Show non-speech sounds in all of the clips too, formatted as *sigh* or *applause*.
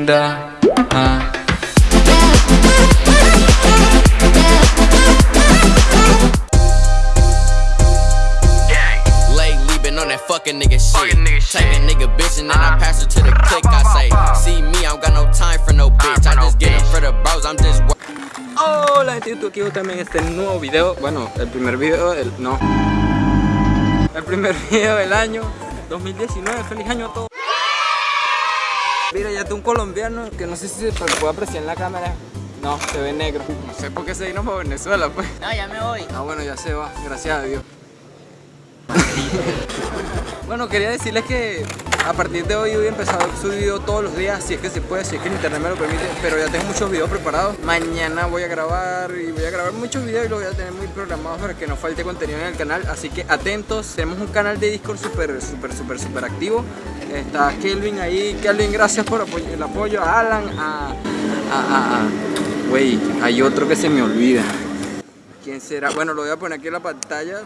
linda. Ah. Lately been on that fucking nigga shit. Take that nigga bitch and then I pass her to the click. I say, see me, I don't got no time for no bitch. I just get it for the bros, I'm just work. Hola YouTube, aquí también este nuevo video Bueno, el primer video del... no El primer *laughs* video del año 2019, feliz año a todos Tengo un colombiano que no sé si se puede apreciar en la cámara. No, se ve negro. No sé por qué se vino para Venezuela pues. No, ya me voy. Ah bueno, ya se va, gracias a Dios. *laughs* Bueno, quería decirles que a partir de hoy voy a empezar a subir video todos los días Si es que se puede, si es que el internet me lo permite Pero ya tengo muchos videos preparados. Mañana voy a grabar y voy a grabar muchos videos Y los voy a tener muy programados para que no falte contenido en el canal Así que atentos, tenemos un canal de Discord súper, súper, súper, súper activo Está Kelvin ahí, Kelvin gracias por el apoyo. A Alan, a... a, a, a. Güey, hay otro que se me olvida. ¿Quién será? Bueno, lo voy a poner aquí en la pantalla.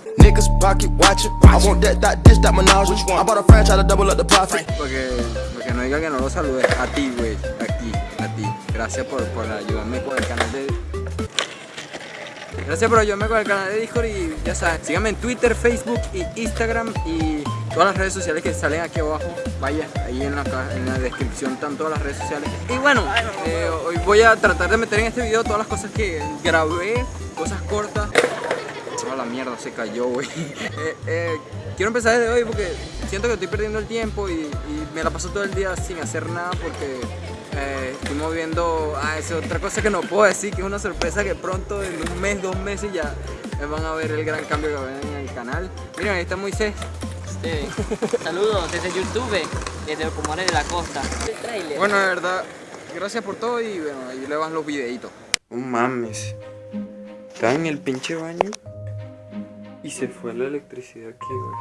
Porque, porque no diga que no lo salude. A ti, güey, a ti, a ti. Gracias por, por ayudarme con el canal de... Gracias por ayudarme con el canal de Discord y ya saben, síganme en Twitter, Facebook y Instagram y todas las redes sociales que salen aquí abajo. Vaya, ahí en la, en la descripción están todas las redes sociales. Y bueno, eh, hoy voy a tratar de meter en este video todas las cosas que grabé, cosas cortas. Toda la mierda se cayó, güey. *laughs* Eh, eh, quiero empezar desde hoy porque siento que estoy perdiendo el tiempo y, me la paso todo el día sin hacer nada porque eh, estoy moviendo. Ah, esa es otra cosa que no puedo decir, que es una sorpresa que pronto, en un mes, dos meses, ya van a ver el gran cambio que va a haber en el canal. Miren, ahí está Moisés. Saludos desde YouTube, desde Ocumare de la Costa. El. Bueno, de verdad, gracias por todo y bueno, ahí le van los videitos. No mames. Estaba en el pinche baño y se fue la electricidad aquí, güey.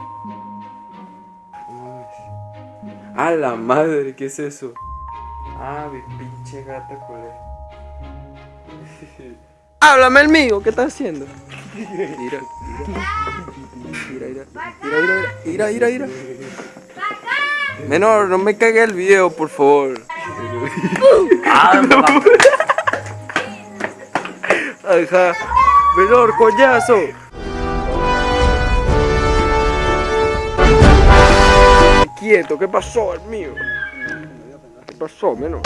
No mames. A la madre, ¿qué es eso? Ah, mi pinche gata culé. Háblame el mío, ¿qué estás haciendo? *laughs* Mira, mira. Mira. Mira, mira, mira, mira, mira. Menor, no me cague el video, por favor. Ajá. Menor, coñazo. Quieto, ¿qué pasó, el mío? ¿Qué pasó, menor?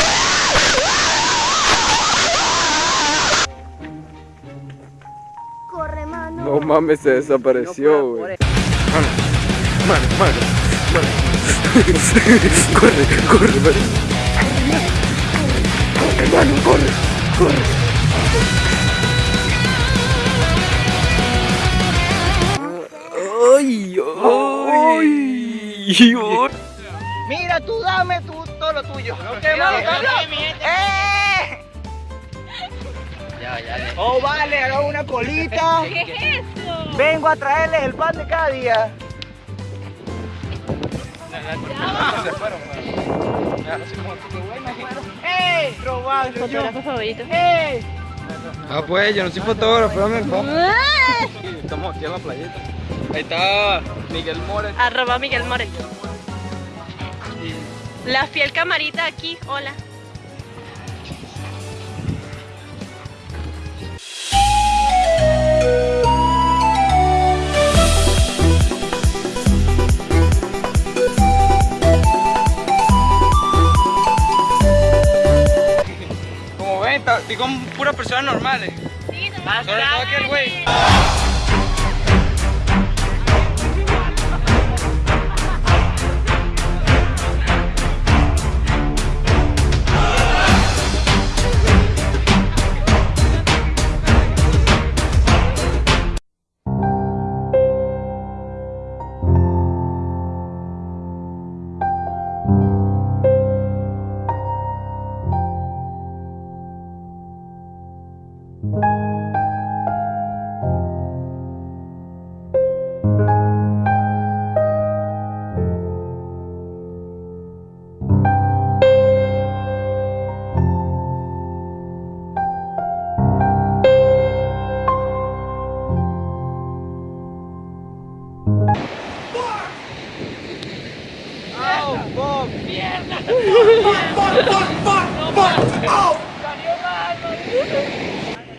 No mames, se desapareció, güey. Mano, mano, mano, mano. corre, corre, mano. Corre, mano, corre, corre. Ay, ay, ay. Mira, tú dame tú, todo lo tuyo. No quemamos, ¡Eh! Ya, ya, ya. Oh, vale, haga una colita. *laughs* ¿Qué es eso? Vengo a traerles el pan de cada día. ¡Ey! Robando yo. Fotógrafo favorito. ¡Ey! Ah, pues, yo no soy fotógrafo, dame el Ah, *laughs* Estamos aquí en la playeta. Ahí está Miguel More. Arroba Miguel More. La fiel camarita aquí, hola. Con puras personas normales. Sí, Sobre todo aquel güey.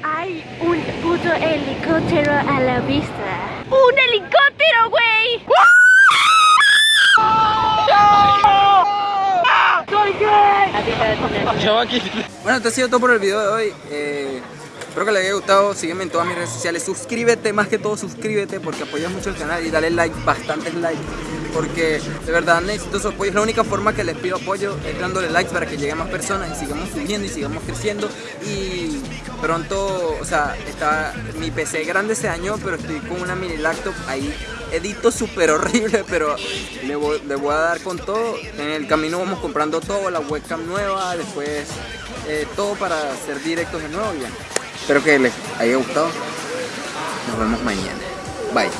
Hay un puto helicóptero a la vista. ¡Un helicóptero, güey! ¡Soy gay! Bueno, esto ha sido todo por el video de hoy. Eh espero que les haya gustado. Sígueme en todas mis redes sociales. Suscríbete, más que todo suscríbete porque apoyas mucho el canal y dale like, bastantes likes. Porque de verdad necesito su apoyo. Es la única forma que les pido apoyo, es dándole likes para que lleguen más personas y sigamos subiendo y sigamos creciendo. Y pronto, o sea, está mi PC grande se dañó, pero estoy con una mini laptop ahí. Edito súper horrible, pero le voy, le voy a dar con todo. En el camino vamos comprando todo, la webcam nueva, después eh, todo para hacer directos de nuevo. y ya. Espero que les haya gustado. Nos vemos mañana. Bye.